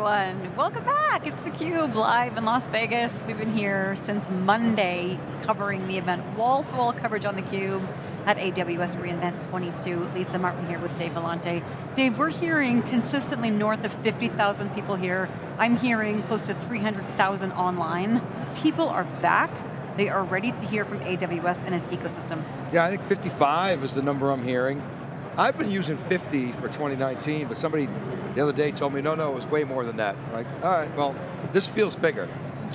everyone. Welcome back. It's theCUBE, live in Las Vegas. We've been here since Monday, covering the event. Wall-to-wall -wall coverage on theCUBE at AWS reInvent 22. Lisa Martin here with Dave Vellante. Dave, we're hearing consistently north of 50,000 people here. I'm hearing close to 300,000 online. People are back. They are ready to hear from AWS and its ecosystem. Yeah, I think 55 is the number I'm hearing. I've been using 50 for 2019, but somebody the other day told me, no, no, it was way more than that. I'm like, all right, well, this feels bigger.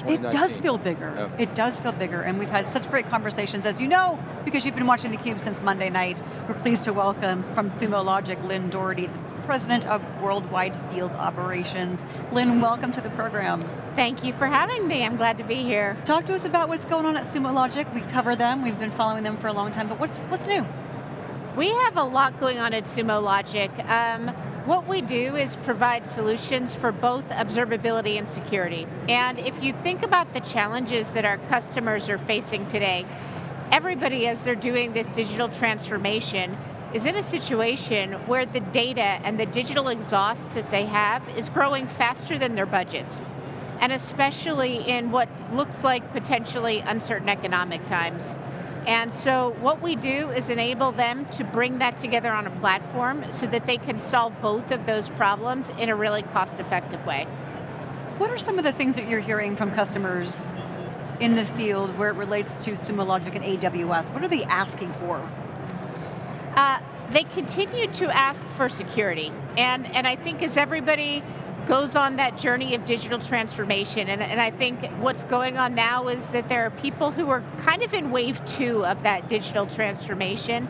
It does feel bigger. Yeah. It does feel bigger, and we've had such great conversations, as you know, because you've been watching theCUBE since Monday night. We're pleased to welcome from Sumo Logic, Lynne Doherty, the President of Worldwide Field Operations. Lynn, welcome to the program. Thank you for having me, I'm glad to be here. Talk to us about what's going on at Sumo Logic. We cover them, we've been following them for a long time, but what's, what's new? We have a lot going on at Sumo Logic. Um, what we do is provide solutions for both observability and security. And if you think about the challenges that our customers are facing today, everybody as they're doing this digital transformation is in a situation where the data and the digital exhaust that they have is growing faster than their budgets. And especially in what looks like potentially uncertain economic times. And so what we do is enable them to bring that together on a platform so that they can solve both of those problems in a really cost-effective way. What are some of the things that you're hearing from customers in the field where it relates to Sumo Logic and AWS? What are they asking for? Uh, they continue to ask for security. And, and I think as everybody goes on that journey of digital transformation. And, and, I think what's going on now is that there are people who are kind of in wave two of that digital transformation,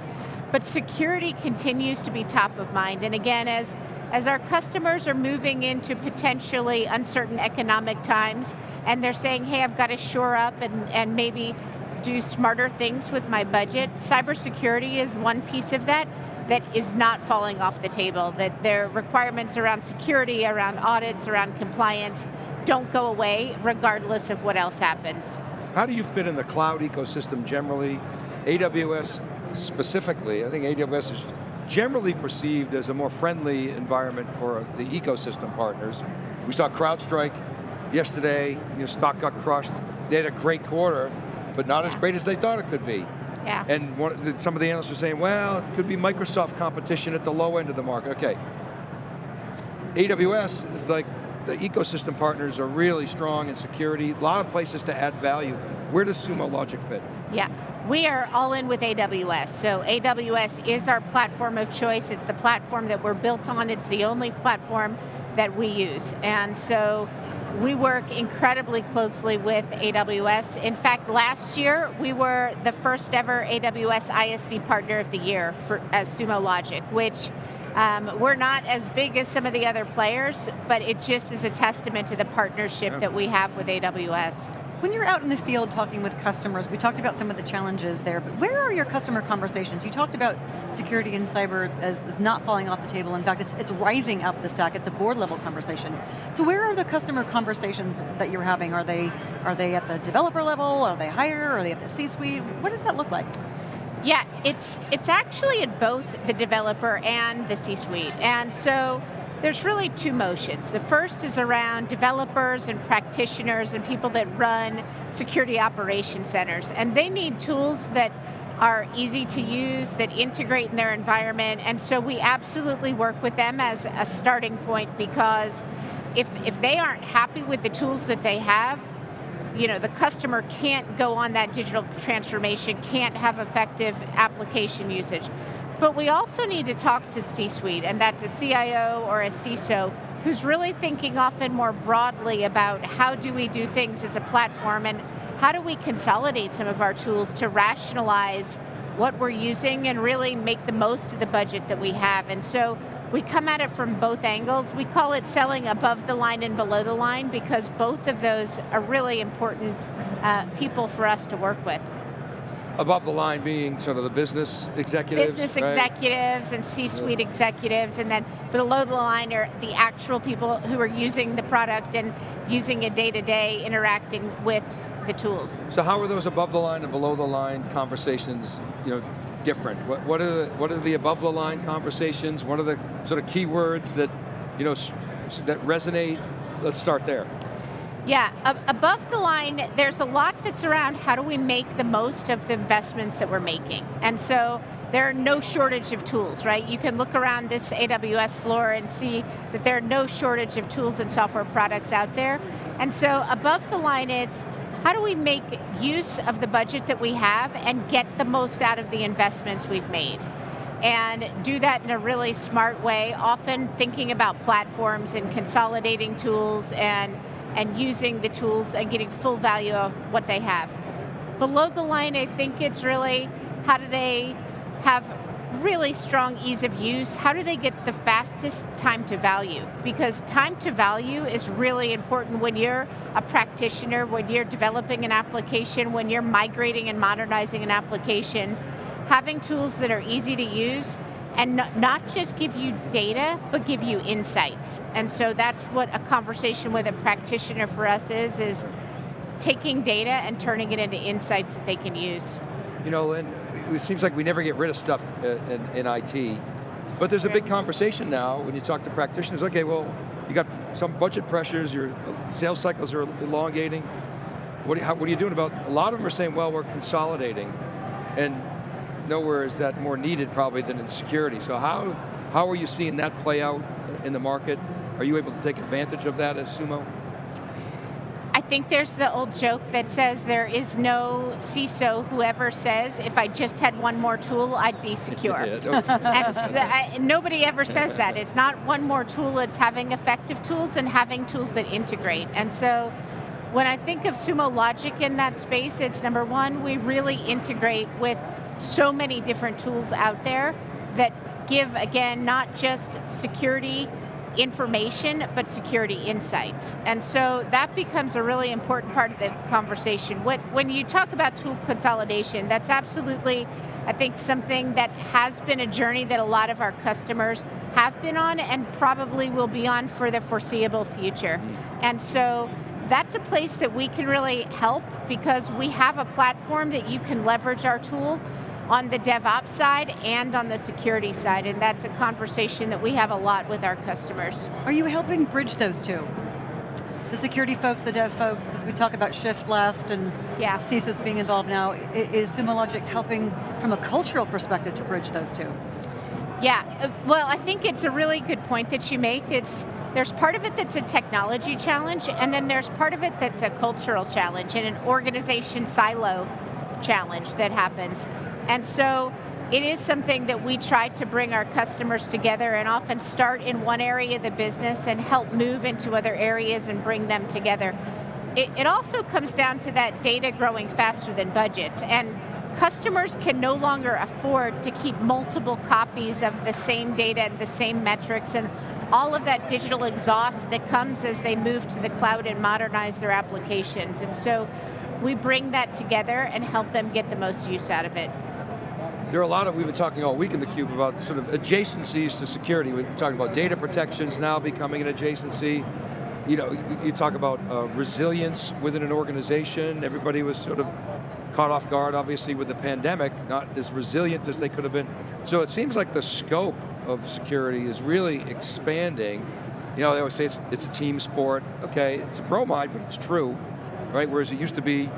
but security continues to be top of mind. And again, as, as our customers are moving into potentially uncertain economic times, and they're saying, hey, I've got to shore up and, and maybe do smarter things with my budget, cybersecurity is one piece of that, that is not falling off the table, that their requirements around security, around audits, around compliance don't go away regardless of what else happens. How do you fit in the cloud ecosystem generally? AWS specifically, I think AWS is generally perceived as a more friendly environment for the ecosystem partners. We saw CrowdStrike yesterday, you stock got crushed. They had a great quarter, but not as great as they thought it could be. Yeah. And one, some of the analysts were saying, well, it could be Microsoft competition at the low end of the market. Okay. AWS is like, the ecosystem partners are really strong in security, a lot of places to add value. Where does Sumo Logic fit? Yeah, we are all in with AWS. So AWS is our platform of choice. It's the platform that we're built on. It's the only platform that we use. And so we work incredibly closely with AWS. In fact, last year, we were the first ever AWS ISV Partner of the Year for, as Sumo Logic, which um, we're not as big as some of the other players, but it just is a testament to the partnership yeah. that we have with AWS. When you're out in the field talking with customers, we talked about some of the challenges there, but where are your customer conversations? You talked about security and cyber as, as not falling off the table. In fact, it's, it's rising up the stack. It's a board level conversation. So where are the customer conversations that you're having? Are they, are they at the developer level? Are they higher? Are they at the C-suite? What does that look like? Yeah, it's, it's actually at both the developer and the C-suite. And so there's really two motions. The first is around developers and practitioners and people that run security operation centers. And they need tools that are easy to use, that integrate in their environment, and so we absolutely work with them as a starting point because if, if they aren't happy with the tools that they have, you know, the customer can't go on that digital transformation, can't have effective application usage. But we also need to talk to C-suite, and that's a CIO or a CISO, who's really thinking often more broadly about how do we do things as a platform, and how do we consolidate some of our tools to rationalize what we're using and really make the most of the budget that we have. And so we come at it from both angles. We call it selling above the line and below the line because both of those are really important uh, people for us to work with above the line being sort of the business executives, Business right? executives and C-suite yeah. executives, and then below the line are the actual people who are using the product and using it day to day, interacting with the tools. So how are those above the line and below the line conversations, you know, different? What, what are the, what are the above the line conversations? What are the sort of keywords that, you know, that resonate let's start there. Yeah, above the line, there's a lot that's around how do we make the most of the investments that we're making. And so there are no shortage of tools, right? You can look around this AWS floor and see that there are no shortage of tools and software products out there. And so above the line, it's how do we make use of the budget that we have and get the most out of the investments we've made? And do that in a really smart way, often thinking about platforms and consolidating tools and and using the tools and getting full value of what they have. Below the line, I think it's really how do they have really strong ease of use, how do they get the fastest time to value? Because time to value is really important when you're a practitioner, when you're developing an application, when you're migrating and modernizing an application, having tools that are easy to use and not just give you data, but give you insights. And so that's what a conversation with a practitioner for us is, is taking data and turning it into insights that they can use. You know, and it seems like we never get rid of stuff in, in IT, but there's a big conversation now when you talk to practitioners, okay, well, you got some budget pressures, your sales cycles are elongating. What, how, what are you doing about, a lot of them are saying, well, we're consolidating. And nowhere is that more needed probably than in security. So how, how are you seeing that play out in the market? Are you able to take advantage of that as Sumo? I think there's the old joke that says there is no CISO who ever says, if I just had one more tool, I'd be secure. I, uh, nobody ever says that. It's not one more tool, it's having effective tools and having tools that integrate. And so when I think of Sumo Logic in that space, it's number one, we really integrate with so many different tools out there that give, again, not just security information, but security insights. And so that becomes a really important part of the conversation. When, when you talk about tool consolidation, that's absolutely, I think, something that has been a journey that a lot of our customers have been on and probably will be on for the foreseeable future. Mm-hmm. And so that's a place that we can really help because we have a platform that you can leverage our tool on the DevOps side and on the security side, and that's a conversation that we have a lot with our customers. Are you helping bridge those two? The security folks, the dev folks, because we talk about shift left and yeah. CISOs being involved now. Is Sumo Logic helping from a cultural perspective to bridge those two? Yeah, uh, well I think it's a really good point that you make. It's There's part of it that's a technology challenge, and then there's part of it that's a cultural challenge and an organization silo challenge that happens. And so it is something that we try to bring our customers together and often start in one area of the business and help move into other areas and bring them together. It, it also comes down to that data growing faster than budgets. And customers can no longer afford to keep multiple copies of the same data and the same metrics and all of that digital exhaust that comes as they move to the cloud and modernize their applications. And so we bring that together and help them get the most use out of it. There are a lot of, we've been talking all week in theCUBE about sort of adjacencies to security. We're talking about data protections now becoming an adjacency. You know, you talk about uh, resilience within an organization. Everybody was sort of caught off guard, obviously, with the pandemic, not as resilient as they could have been. So it seems like the scope of security is really expanding. You know, they always say it's, it's a team sport. Okay, it's a bromide, but it's true, right? Whereas it used to be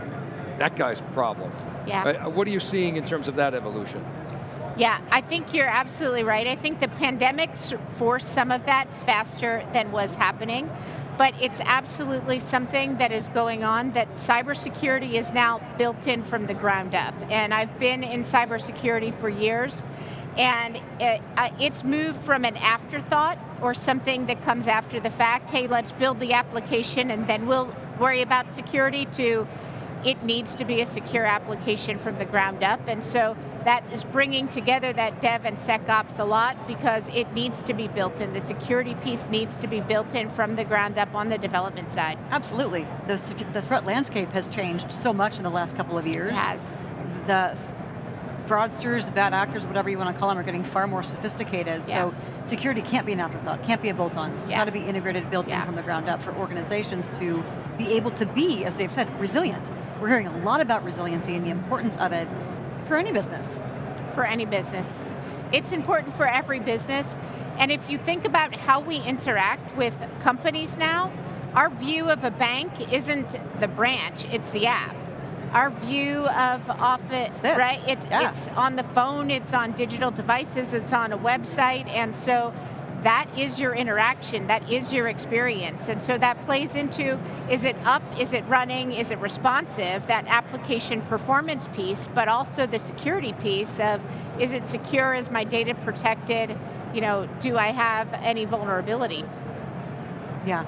that guy's problem. Yeah. Uh, what are you seeing in terms of that evolution? Yeah, I think you're absolutely right. I think the pandemics forced some of that faster than was happening, but it's absolutely something that is going on that cybersecurity is now built in from the ground up. And I've been in cybersecurity for years, and it, uh, it's moved from an afterthought or something that comes after the fact, hey, let's build the application and then we'll worry about security, to it needs to be a secure application from the ground up, and so that is bringing together that dev and SecOps a lot because it needs to be built in. The security piece needs to be built in from the ground up on the development side. Absolutely. The, the threat landscape has changed so much in the last couple of years. It has. The fraudsters, bad actors, whatever you want to call them, are getting far more sophisticated. Yeah. So security can't be an afterthought, can't be a bolt-on. It's yeah. got to be integrated, built yeah. in from the ground up for organizations to be able to be, as Dave said, resilient. We're hearing a lot about resiliency and the importance of it for any business. For any business. It's important for every business, and if you think about how we interact with companies now, our view of a bank isn't the branch, it's the app. Our view of office, this. right? It's Yeah. it's on the phone, it's on digital devices, it's on a website, and so that is your interaction, that is your experience. And so that plays into, is it up, is it running, is it responsive, that application performance piece, but also the security piece of, is it secure, is my data protected, you know, do I have any vulnerability? Yeah.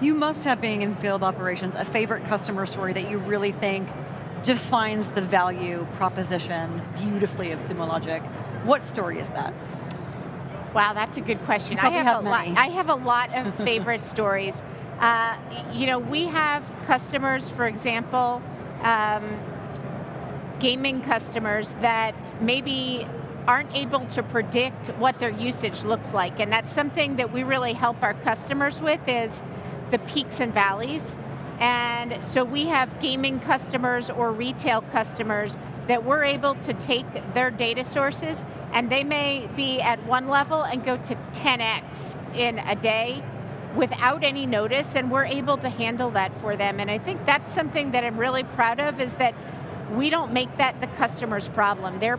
You must have, being in field operations, a favorite customer story that you really think defines the value proposition beautifully of Sumo Logic. What story is that? Wow, that's a good question. I have, have a lot. I have a lot of favorite stories. Uh, you know, we have customers, for example, um, gaming customers that maybe aren't able to predict what their usage looks like, and that's something that we really help our customers with is the peaks and valleys. And so we have gaming customers or retail customers that we're able to take their data sources and they may be at one level and go to 10x in a day without any notice and we're able to handle that for them. And I think that's something that I'm really proud of is that we don't make that the customer's problem. They're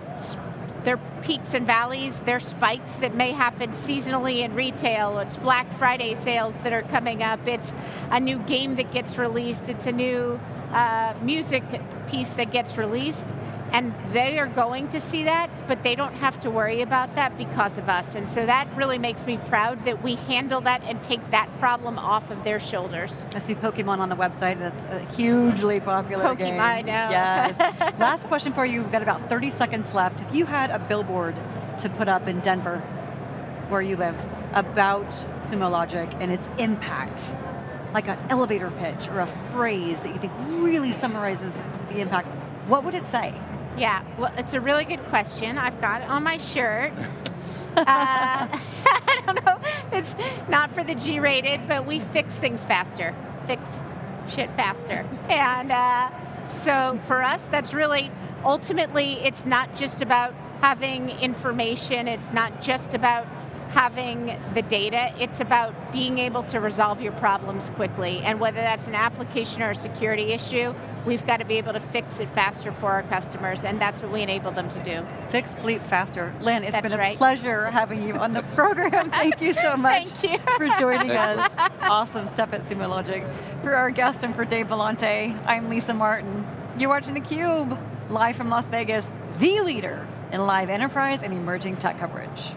their peaks and valleys, their spikes that may happen seasonally in retail. It's Black Friday sales that are coming up. It's a new game that gets released. It's a new uh, music piece that gets released. And they are going to see that, but they don't have to worry about that because of us. And so that really makes me proud that we handle that and take that problem off of their shoulders. I see Pokemon on the website. That's a hugely popular Pokemon, game. I know. Yes. Last question for you. We've got about 30 seconds left. If you had a billboard to put up in Denver, where you live, about Sumo Logic and its impact, like an elevator pitch or a phrase that you think really summarizes the impact, what would it say? Yeah, well, it's a really good question. I've got it on my shirt. uh, I don't know, it's not for the G-rated, but we fix things faster. Fix shit faster. And uh, so for us, that's really, ultimately, it's not just about having information, it's not just about having the data, it's about being able to resolve your problems quickly. And whether that's an application or a security issue, we've got to be able to fix it faster for our customers, and that's what we enable them to do. Fix bleep faster. Lynne, it's That's been a right. pleasure having you on the program. Thank you so much Thank you. for joining us. Awesome stuff at Sumo Logic. For our guest and for Dave Vellante, I'm Lisa Martin. You're watching theCUBE, live from Las Vegas, the leader in live enterprise and emerging tech coverage.